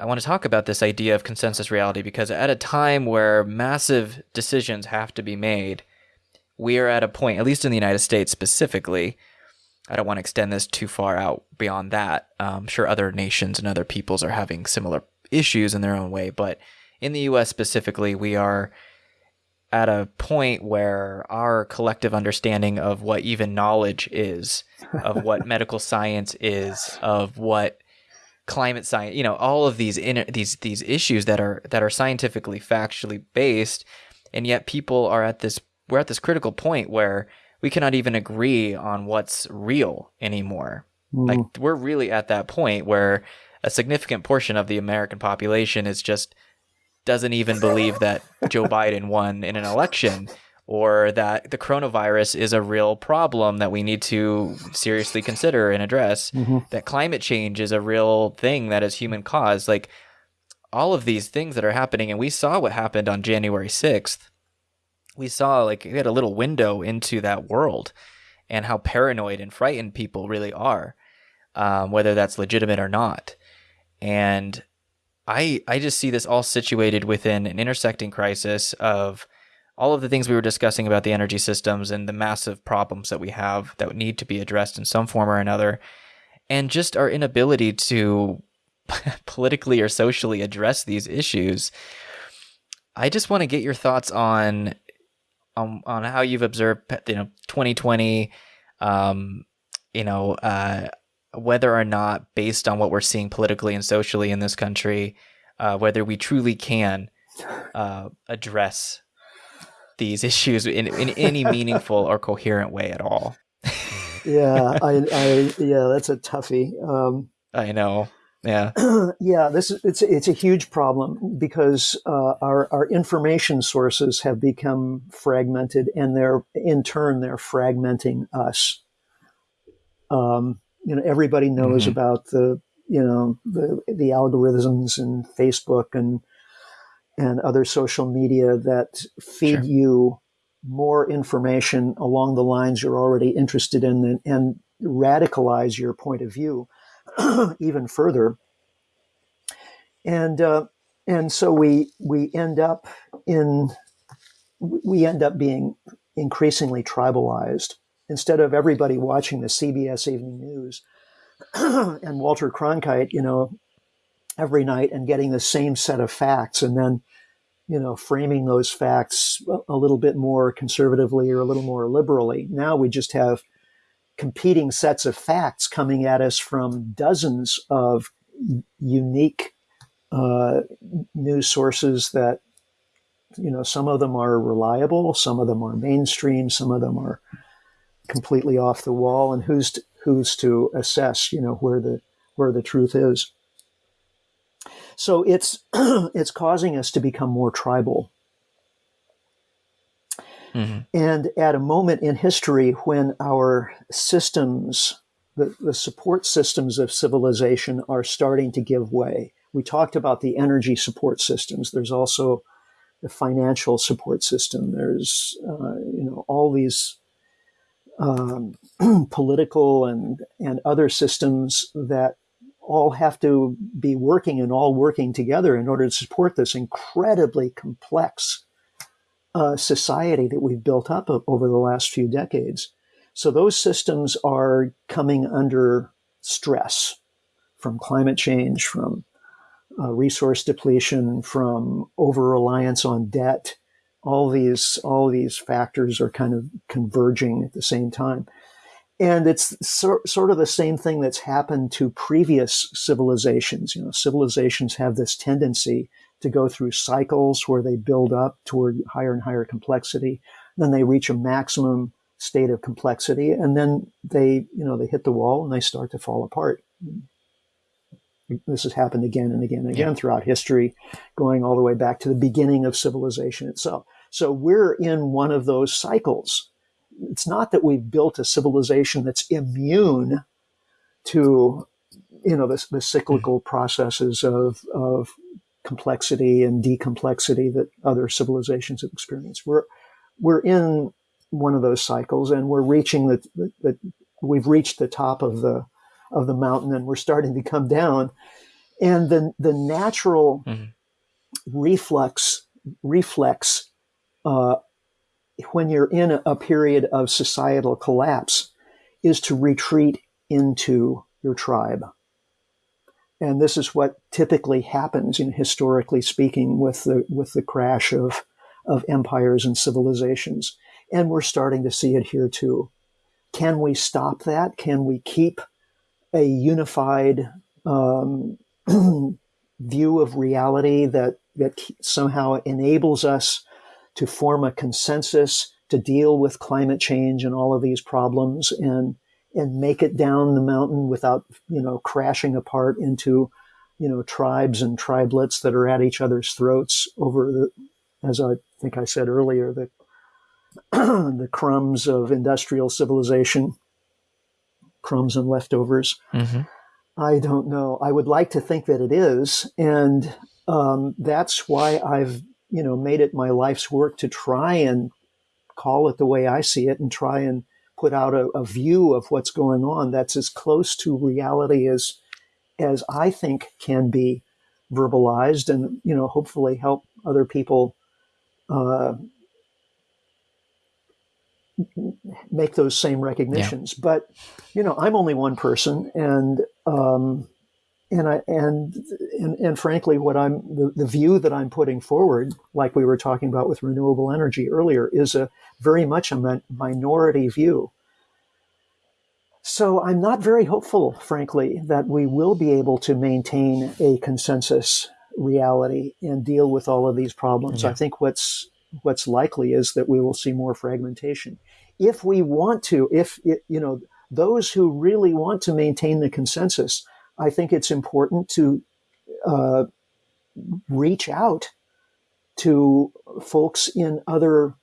I want to talk about this idea of consensus reality because at a time where massive decisions have to be made, we are at a point, at least in the United States specifically. I don't want to extend this too far out beyond that. I'm sure other nations and other peoples are having similar issues in their own way, but in the US specifically, we are at a point where our collective understanding of what even knowledge is, of what medical science is, of what climate science, you know, all of these in, these these issues that are that are scientifically factually based, and yet people are at this we're at this critical point where we cannot even agree on what's real anymore. Mm. Like we're really at that point where a significant portion of the American population is just doesn't even believe that Joe Biden won in an election or that the coronavirus is a real problem that we need to seriously consider and address, mm-hmm. that climate change is a real thing that is human caused. Like all of these things that are happening, and we saw what happened on January 6th. We saw like we had a little window into that world and how paranoid and frightened people really are, um, whether that's legitimate or not. And I I just see this all situated within an intersecting crisis of all of the things we were discussing about the energy systems and the massive problems that we have that need to be addressed in some form or another, and just our inability to politically or socially address these issues. I just want to get your thoughts on on on how you've observed you know 2020 um you know uh whether or not, based on what we're seeing politically and socially in this country, uh, whether we truly can uh, address these issues in, in any meaningful or coherent way at all. yeah, I, I, yeah, that's a toughie. Um, I know. Yeah, yeah. This is it's it's a huge problem because uh, our our information sources have become fragmented, and they're in turn they're fragmenting us. Um, you know everybody knows mm-hmm. about the you know the the algorithms and Facebook and and other social media that feed sure. you more information along the lines you're already interested in and, and radicalize your point of view even further and uh, and so we we end up in we end up being increasingly tribalized instead of everybody watching the CBS Evening News and Walter Cronkite, you know, every night and getting the same set of facts and then, you know, framing those facts a little bit more conservatively or a little more liberally. Now we just have competing sets of facts coming at us from dozens of unique uh, news sources that, you know, some of them are reliable, some of them are mainstream, some of them are completely off the wall and who's to, who's to assess you know where the where the truth is so it's it's causing us to become more tribal. Mm-hmm. and at a moment in history when our systems the, the support systems of civilization are starting to give way we talked about the energy support systems. There's also the financial support system. There's uh, you know all these um, political and and other systems that all have to be working and all working together in order to support this incredibly complex uh, society that we've built up over the last few decades. So those systems are coming under stress from climate change, from uh, resource depletion, from over reliance on debt, all these all these factors are kind of converging at the same time and it's so, sort of the same thing that's happened to previous civilizations you know civilizations have this tendency to go through cycles where they build up toward higher and higher complexity then they reach a maximum state of complexity and then they you know they hit the wall and they start to fall apart this has happened again and again and again yeah. throughout history, going all the way back to the beginning of civilization itself. So we're in one of those cycles. It's not that we've built a civilization that's immune to, you know, the, the cyclical mm-hmm. processes of, of complexity and decomplexity that other civilizations have experienced. We're, we're in one of those cycles and we're reaching the, the, the we've reached the top of the, of the mountain and we're starting to come down. and the the natural mm-hmm. reflex reflex uh, when you're in a, period of societal collapse is to retreat into your tribe. And this is what typically happens, in historically speaking, with the with the crash of of empires and civilizations. And we're starting to see it here too. Can we stop that? Can we keep a unified um, view of reality that that somehow enables us to form a consensus to deal with climate change and all of these problems and and make it down the mountain without you know crashing apart into you know tribes and tribelets that are at each other's throats over the as I think I said earlier the the crumbs of industrial civilization crumbs and leftovers mm-hmm. I don't know I would like to think that it is and um, that's why I've you know made it my life's work to try and call it the way I see it and try and put out a, a view of what's going on that's as close to reality as as I think can be verbalized, and you know, hopefully help other people uh, make those same recognitions. Yeah. But you know, I'm only one person, and um, and I and, and and frankly, what I'm the, the view that I'm putting forward, like we were talking about with renewable energy earlier, is a very much a minority view. So I'm not very hopeful, frankly, that we will be able to maintain a consensus reality and deal with all of these problems. Yeah. I think what's what's likely is that we will see more fragmentation. If we want to, if it, you know, those who really want to maintain the consensus I think it's important to uh, reach out to folks in other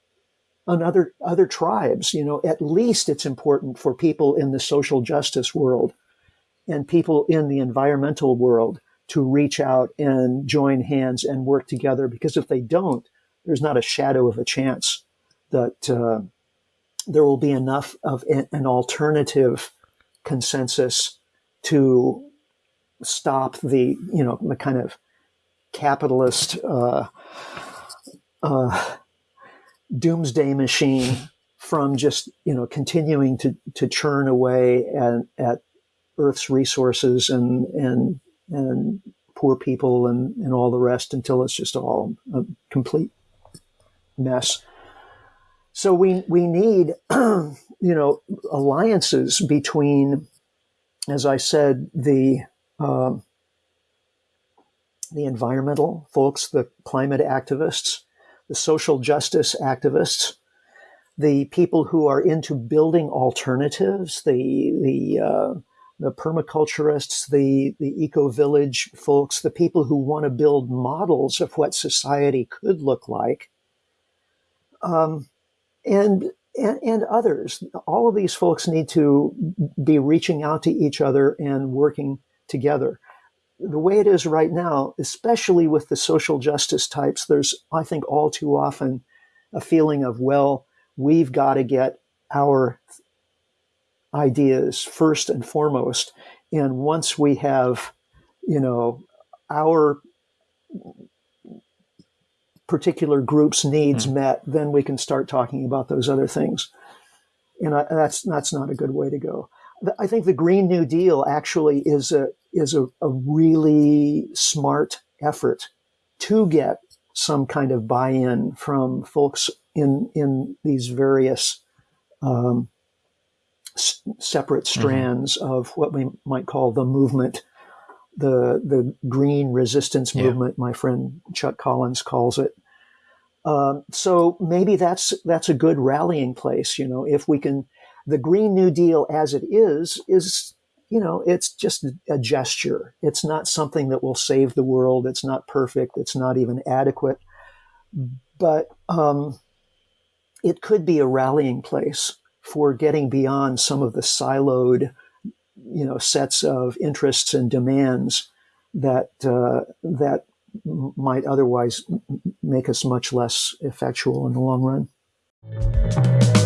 on other other tribes. You know, at least it's important for people in the social justice world and people in the environmental world to reach out and join hands and work together. Because if they don't, there's not a shadow of a chance that uh, there will be enough of an alternative consensus to stop the you know the kind of capitalist uh, uh, doomsday machine from just you know continuing to to churn away at, at Earth's resources and and and poor people and and all the rest until it's just all a complete mess. So we we need you know alliances between, as I said, the um, the environmental folks, the climate activists, the social justice activists, the people who are into building alternatives, the the uh, the permaculturists, the the eco village folks, the people who want to build models of what society could look like, um, and, and and others. All of these folks need to be reaching out to each other and working together. The way it is right now, especially with the social justice types, there's, I think, all too often a feeling of, well, we've got to get our ideas first and foremost. And once we have, you know, our particular group's needs mm. met, then we can start talking about those other things. And I, that's that's not a good way to go. I think the Green New Deal actually is a is a, a really smart effort to get some kind of buy-in from folks in in these various um, separate mm-hmm. strands mm-hmm. of what we might call the movement, the the green resistance movement. Yeah. My friend Chuck Collins calls it. Um, so maybe that's that's a good rallying place. You know, if we can the Green New Deal as it is, is, you know, it's just a gesture. It's not something that will save the world. It's not perfect. It's not even adequate. But um, it could be a rallying place for getting beyond some of the siloed, you know, sets of interests and demands that uh, that might otherwise make us much less effectual in the long run.